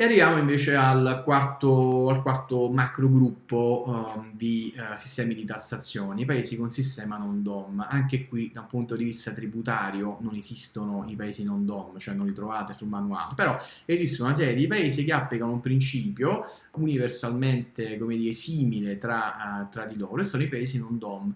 E arriviamo invece al quarto, al quarto macro gruppo um, di uh, sistemi di tassazione, i paesi con sistema non DOM. Anche qui da un punto di vista tributario non esistono i paesi non DOM, cioè non li trovate sul manuale, però esiste una serie di paesi che applicano un principio universalmente dire, simile tra, uh, tra di loro e sono i paesi non DOM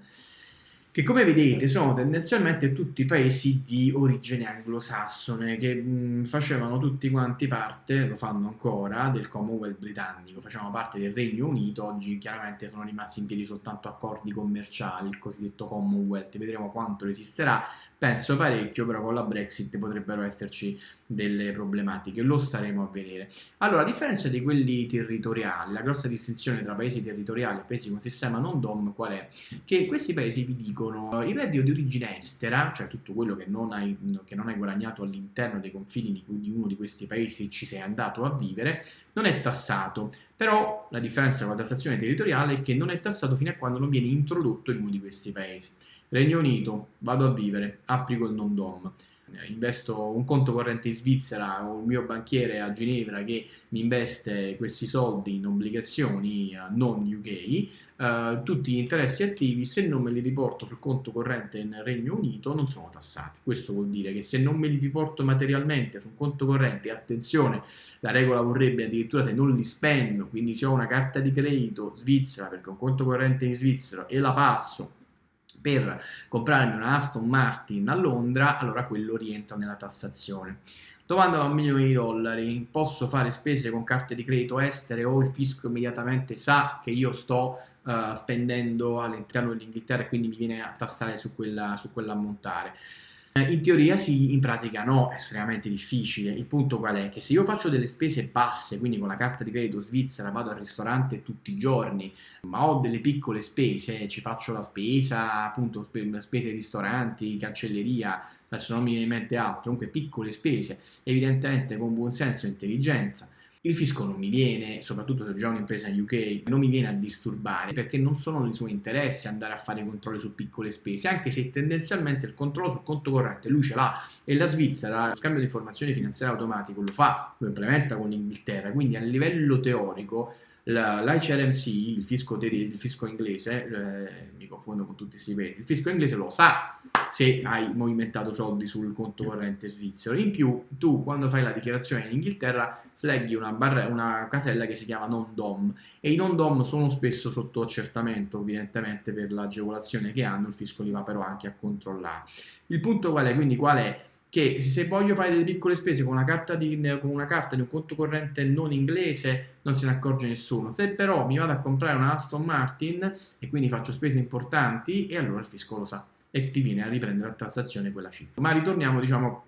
che come vedete sono tendenzialmente tutti paesi di origine anglosassone che mh, facevano tutti quanti parte, lo fanno ancora, del Commonwealth britannico, facevano parte del Regno Unito, oggi chiaramente sono rimasti in piedi soltanto accordi commerciali, il cosiddetto Commonwealth, vedremo quanto resisterà, penso parecchio, però con la Brexit potrebbero esserci delle problematiche, lo staremo a vedere. Allora, a differenza di quelli territoriali, la grossa distinzione tra paesi territoriali e paesi con sistema non DOM qual è? Che questi paesi vi dicono il reddito di origine estera, cioè tutto quello che non hai, che non hai guadagnato all'interno dei confini di, di uno di questi paesi ci sei andato a vivere, non è tassato, però la differenza con la tassazione territoriale è che non è tassato fino a quando non viene introdotto in uno di questi paesi. Regno Unito, vado a vivere, applico il non DOM. Eh, investo un conto corrente in Svizzera o il mio banchiere a Ginevra che mi investe questi soldi in obbligazioni non UK, eh, tutti gli interessi attivi se non me li riporto sul conto corrente nel Regno Unito non sono tassati. Questo vuol dire che se non me li riporto materialmente sul conto corrente, attenzione, la regola vorrebbe addirittura se non li spendo, quindi se ho una carta di credito svizzera perché ho un conto corrente in Svizzera e la passo per comprarmi una Aston Martin a Londra, allora quello rientra nella tassazione. Domanda da un milione di dollari, posso fare spese con carte di credito estere o il fisco immediatamente sa che io sto uh, spendendo all'interno dell'Inghilterra e quindi mi viene a tassare su, quella, su quell'ammontare? Eh, in teoria sì, in pratica no, è estremamente difficile. Il punto qual è? Che se io faccio delle spese basse, quindi con la carta di credito svizzera vado al ristorante tutti i giorni, ma ho delle piccole spese, ci faccio la spesa, appunto spese ristoranti, cancelleria, adesso non mi viene in mente altro, comunque piccole spese, evidentemente con buon senso e intelligenza, il fisco non mi viene, soprattutto se ho già un'impresa in UK, non mi viene a disturbare perché non sono nei suoi interessi andare a fare controlli su piccole spese, anche se tendenzialmente il controllo sul conto corrente lui ce l'ha e la Svizzera lo scambio di informazioni finanziarie automatico lo fa, lo implementa con l'Inghilterra, quindi a livello teorico l'HRMC, il il fisco inglese, eh, mi confondo con tutti questi paesi, il fisco inglese lo sa se hai movimentato soldi sul conto corrente svizzero. In più, tu quando fai la dichiarazione in Inghilterra flaghi una, una casella che si chiama non DOM e i non DOM sono spesso sotto accertamento, evidentemente per l'agevolazione che hanno, il fisco li va però anche a controllare. Il punto qual è? Quindi qual è? Che se voglio fare delle piccole spese con una, carta di, con una carta di un conto corrente non inglese non se ne accorge nessuno. Se però mi vado a comprare una Aston Martin e quindi faccio spese importanti, e allora il fisco lo sa e ti viene a riprendere a tassazione quella cifra. Ma ritorniamo, diciamo,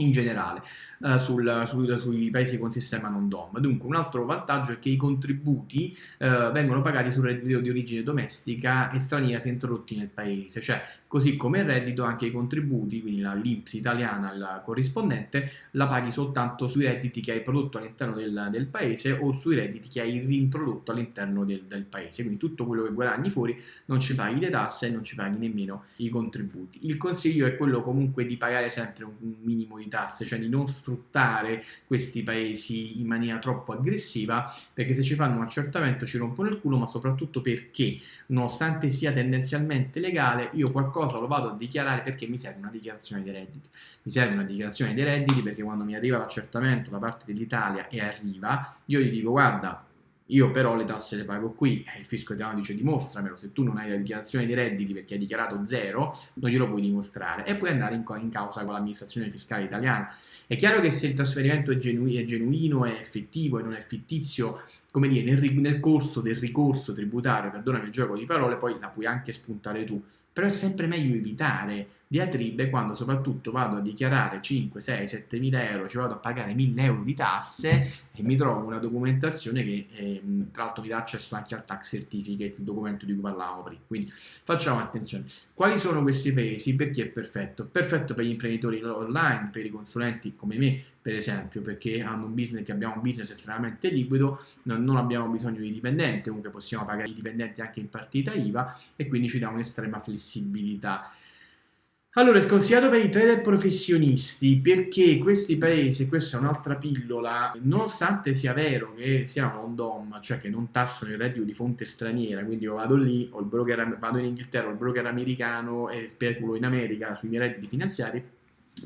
in generale uh, sul, sul, sui paesi con sistema non DOM. Dunque un altro vantaggio è che i contributi uh, vengono pagati sul reddito di origine domestica e straniera se introdotti nel paese, cioè così come il reddito anche i contributi, quindi la l'IPS italiana, la corrispondente, la paghi soltanto sui redditi che hai prodotto all'interno del, del, paese o sui redditi che hai reintrodotto all'interno del, del, paese, quindi tutto quello che guadagni fuori non ci paghi le tasse e non ci paghi nemmeno i contributi. Il consiglio è quello comunque di pagare sempre un minimo di tasse, cioè di non sfruttare questi paesi in maniera troppo aggressiva, perché se ci fanno un accertamento ci rompono il culo, ma soprattutto perché, nonostante sia tendenzialmente legale, io qualcosa cosa lo vado a dichiarare perché mi serve una dichiarazione dei redditi. Mi serve una dichiarazione dei redditi perché quando mi arriva l'accertamento da parte dell'Italia e arriva, io gli dico guarda, io però le tasse le pago qui, e il fisco italiano dice dimostramelo, se tu non hai la dichiarazione dei redditi perché hai dichiarato zero, non glielo puoi dimostrare e puoi andare in, in causa con l'amministrazione fiscale italiana. È chiaro che se il trasferimento è, genu è genuino, è effettivo e non è fittizio, come dire, nel, nel corso del ricorso tributario, perdonami il gioco di parole, poi la puoi anche spuntare tu, però è sempre meglio evitare diatribe quando soprattutto vado a dichiarare 5, 6, 7 mila euro, ci vado a pagare 1000 euro di tasse e mi trovo una documentazione che eh, tra l'altro mi dà accesso anche al tax certificate, il documento di cui parlavamo prima. Quindi facciamo attenzione. Quali sono questi paesi? Perché è perfetto? Perfetto per gli imprenditori online, per i consulenti come me, per esempio, perché hanno un business che abbiamo un business estremamente liquido, non abbiamo bisogno di dipendenti, comunque possiamo pagare i dipendenti anche in partita IVA e quindi ci dà un'estrema flessibilità. Allora, è sconsigliato per i trader professionisti perché questi paesi, questa è un'altra pillola, nonostante sia vero che siano un DOM, cioè che non tassano il reddito di fonte straniera, quindi io vado lì, ho il broker, vado in Inghilterra, ho il broker americano e speculo in America sui miei redditi finanziari,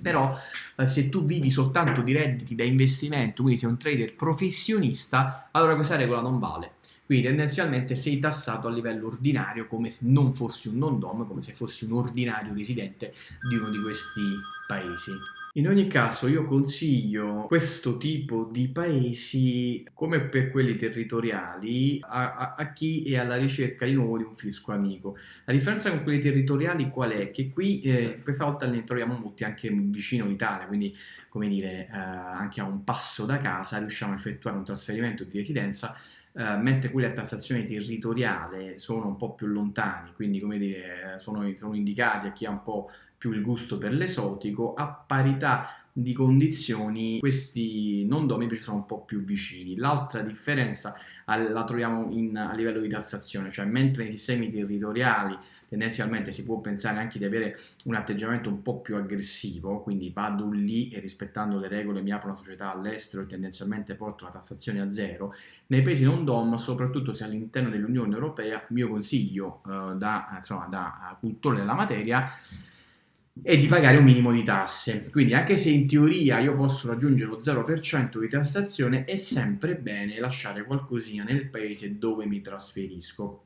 però eh, se tu vivi soltanto di redditi da investimento, quindi sei un trader professionista, allora questa regola non vale. Quindi tendenzialmente sei tassato a livello ordinario come se non fossi un non-dom, come se fossi un ordinario residente di uno di questi paesi. In ogni caso io consiglio questo tipo di paesi come per quelli territoriali a, a, a, chi è alla ricerca di nuovo di un fisco amico. La differenza con quelli territoriali qual è? Che qui eh, questa volta ne troviamo molti anche vicino all'Italia, quindi come dire eh, anche a un passo da casa riusciamo a effettuare un trasferimento di residenza Uh, mentre quelli a tassazione territoriale sono un po' più lontani, quindi come dire, sono, sono indicati a chi ha un po' più il gusto per l'esotico, a parità di condizioni questi non domi invece sono un po' più vicini. L'altra differenza la troviamo in, a livello di tassazione, cioè mentre nei sistemi territoriali tendenzialmente si può pensare anche di avere un atteggiamento un po' più aggressivo, quindi vado lì e rispettando le regole mi apro una società all'estero e tendenzialmente porto la tassazione a zero, nei paesi non DOM, soprattutto se all'interno dell'Unione Europea, mio consiglio eh, da, insomma, da cultore della materia e di pagare un minimo di tasse. Quindi anche se in teoria io posso raggiungere lo 0% di tassazione, è sempre bene lasciare qualcosina nel paese dove mi trasferisco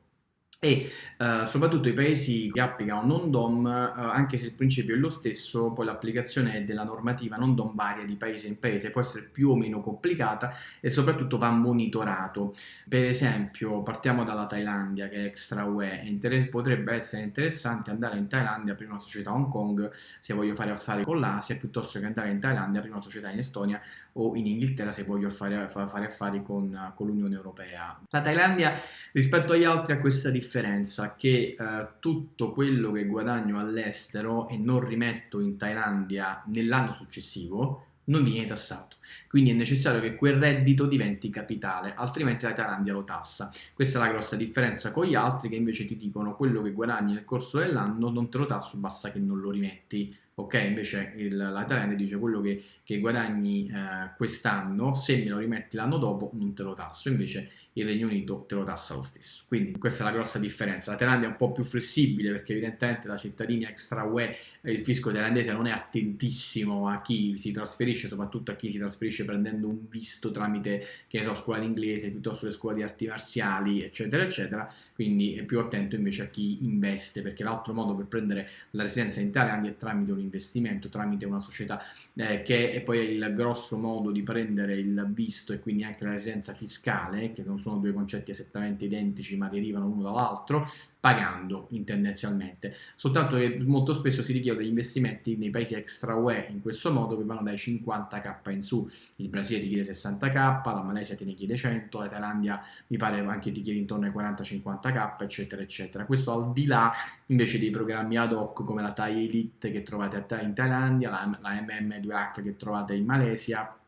e uh, soprattutto i paesi che applicano non-DOM, uh, anche se il principio è lo stesso, poi l'applicazione della normativa non-DOM varia di paese in paese, può essere più o meno complicata e soprattutto va monitorato. Per esempio, partiamo dalla Thailandia che è extra UE, potrebbe essere interessante andare in Thailandia aprire una società a Hong Kong se voglio fare affari con l'Asia, piuttosto che andare in Thailandia aprire una società in Estonia o in Inghilterra se voglio fare, fare affari con, con l'Unione Europea. La Thailandia rispetto agli altri ha questa differenza che eh, tutto quello che guadagno all'estero e non rimetto in Thailandia nell'anno successivo non viene tassato. Quindi è necessario che quel reddito diventi capitale, altrimenti la Thailandia lo tassa. Questa è la grossa differenza con gli altri che invece ti dicono quello che guadagni nel corso dell'anno non te lo tasso, basta che non lo rimetti ok? Invece il, la Thailandia dice quello che, che guadagni eh, quest'anno, se me lo rimetti l'anno dopo non te lo tasso, invece il Regno Unito te lo tassa lo stesso. Quindi questa è la grossa differenza. La Thailandia è un po' più flessibile perché evidentemente da cittadini extra UE il fisco thailandese non è attentissimo a chi si trasferisce, soprattutto a chi si trasferisce prendendo un visto tramite, che so, scuola di inglese piuttosto che scuola di arti marziali, eccetera, eccetera. Quindi è più attento invece a chi investe perché l'altro modo per prendere la residenza in Thailandia è tramite un investimento tramite una società eh, che è poi il grosso modo di prendere il visto e quindi anche la residenza fiscale, che non sono due concetti esattamente identici ma derivano uno dall'altro, pagando tendenzialmente, soltanto che molto spesso si richiedono degli investimenti nei paesi extra UE in questo modo che vanno dai 50k in su, il Brasile ti chiede 60k, la Malesia te ne chiede 100, la Thailandia mi pare anche ti chiede intorno ai 40-50k eccetera eccetera, questo al di là invece dei programmi ad hoc come la Thai Elite che trovate in Thailandia, la, la MM2H che trovate in Malesia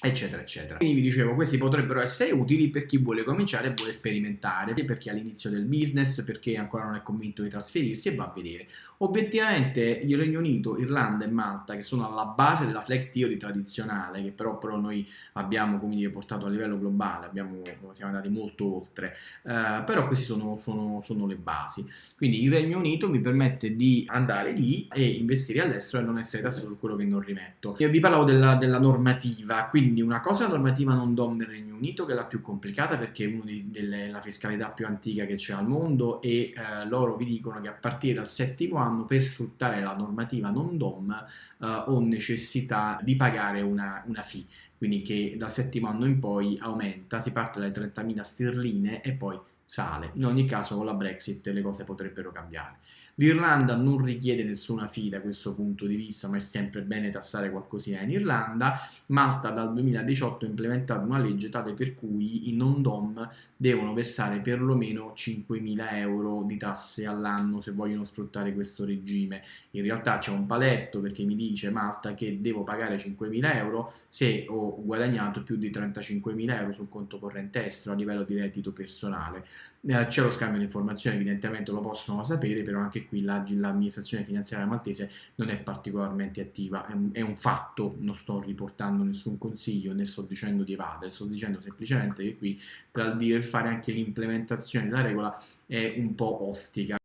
eccetera eccetera. Quindi vi dicevo questi potrebbero essere utili per chi vuole cominciare e vuole sperimentare per è all'inizio del business perché ancora non è convinto di trasferirsi e va a vedere. Obiettivamente il Regno Unito, Irlanda e Malta che sono alla base della flag theory tradizionale che però, però noi abbiamo come dire portato a livello globale abbiamo, siamo andati molto oltre uh, però queste sono, sono, sono le basi. Quindi il Regno Unito mi permette di andare lì e investire all'estero e non essere tassato su quello che non rimetto. Io vi parlavo della, della normativa quindi quindi una cosa la normativa non DOM del Regno Unito che è la più complicata perché è una della fiscalità più antica che c'è al mondo e eh, loro vi dicono che a partire dal settimo anno per sfruttare la normativa non DOM eh, ho necessità di pagare una, una fee quindi che dal settimo anno in poi aumenta, si parte dalle 30.000 sterline e poi sale. In ogni caso con la Brexit le cose potrebbero cambiare. L'Irlanda non richiede nessuna fee da questo punto di vista, ma è sempre bene tassare qualcosina in Irlanda. Malta dal 2018 ha implementato una legge tale per cui i non-dom devono versare perlomeno 5.000 euro di tasse all'anno se vogliono sfruttare questo regime. In realtà c'è un paletto perché mi dice Malta che devo pagare 5.000 euro se ho guadagnato più di 35.000 euro sul conto corrente estero a livello di reddito personale. Eh, c'è lo scambio di informazioni, evidentemente lo possono sapere, però anche qui l'amministrazione finanziaria maltese non è particolarmente attiva, è un, è un, fatto, non sto riportando nessun consiglio, né sto dicendo di evadere, sto dicendo semplicemente che qui tra il dire fare anche l'implementazione della regola è un po' ostica